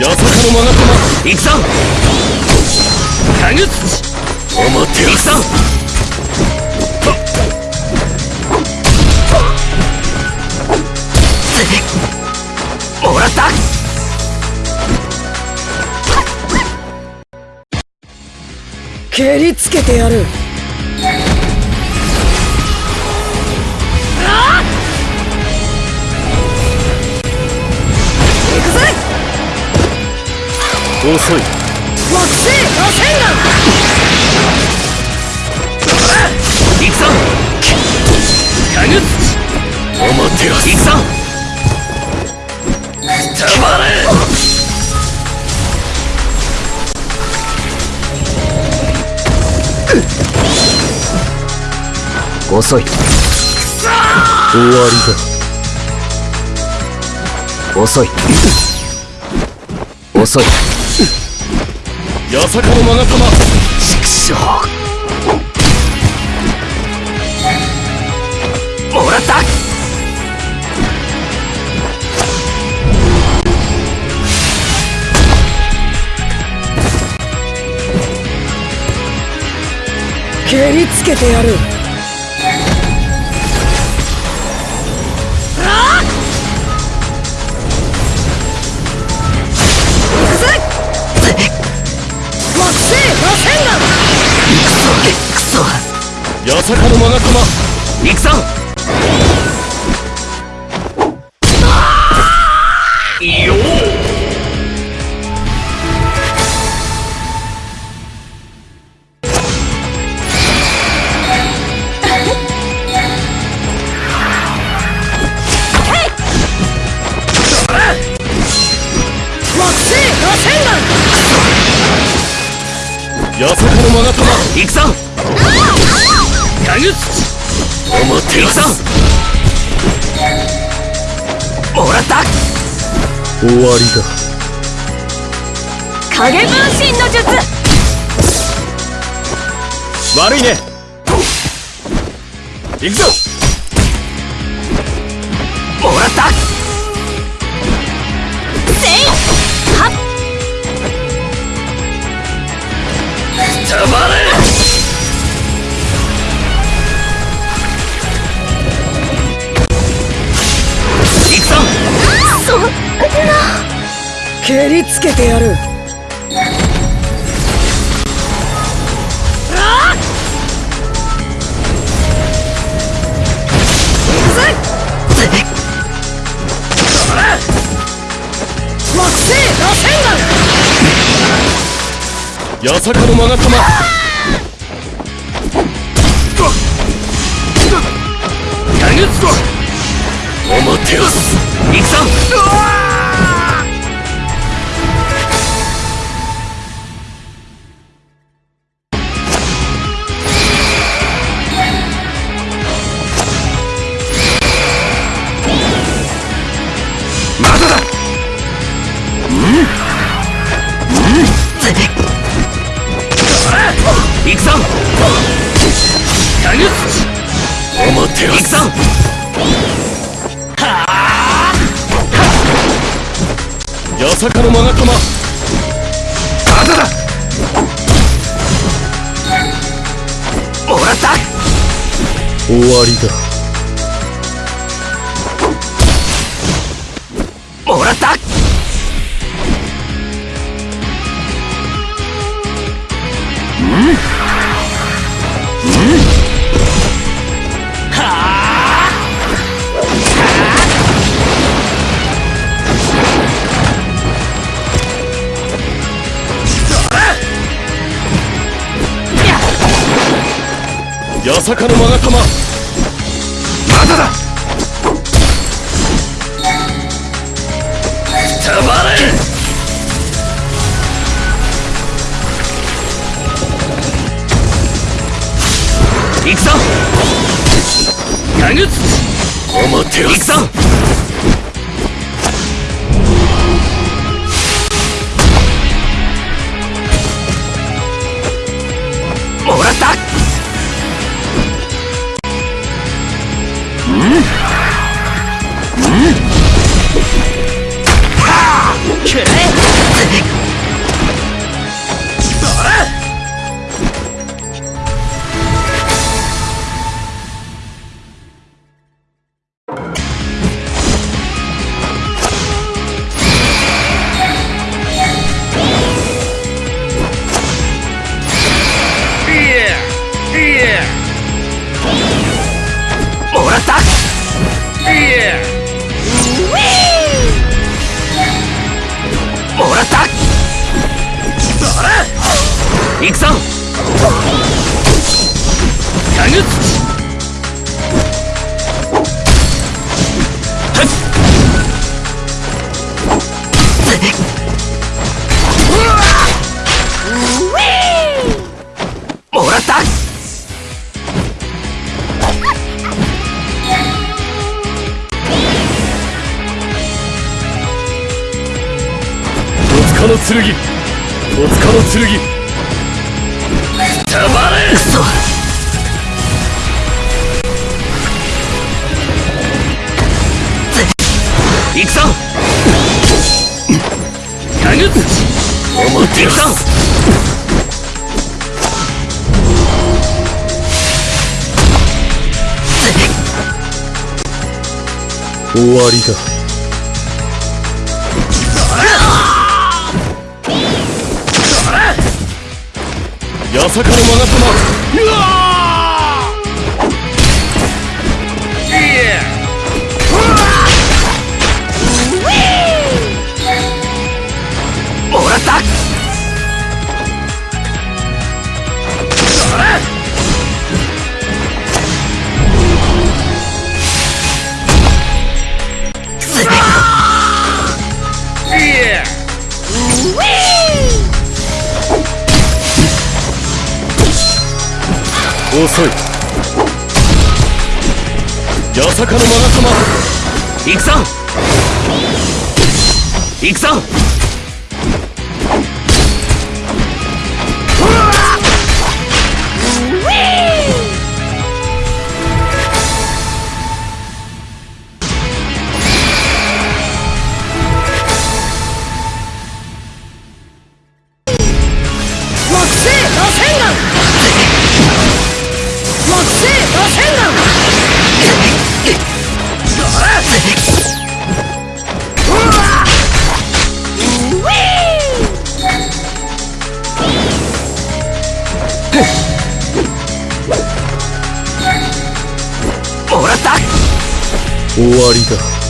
八坂のマナコマ行くぞ。かぐつち思って行くぞもらった。蹴りつけてやる。遅い。惑星螺旋丸行くぞ。かぐつ思ってよ行くぞ。たまれ遅い。終わりだ。遅い。遅い八坂のマガ様。畜生もらった。蹴りつけてやる。くそ八坂のマガ様行くぞ行くぞ。かぐつ思ってもらった。終わりだ。影分身の術。悪いね。行くぞ。もらった。せい。はっ。たまれ蹴りつけてやる。八坂のマガ様かぐつ思ってよ行くぞ行くぞ八坂のマガ様まだだもらった終わりだ八坂のマガ様ま。だだ。たまれ。行くぞ。かぐつ思ってよ行くぞ行くぞ。タグもらった。戸塚の剣戸塚の剣くそ行くぞタグ思っていくぞ終わりだ。八坂のマガ様うわもらった遅い。八坂のマガ様行くぞ。行くぞ。終わりだ。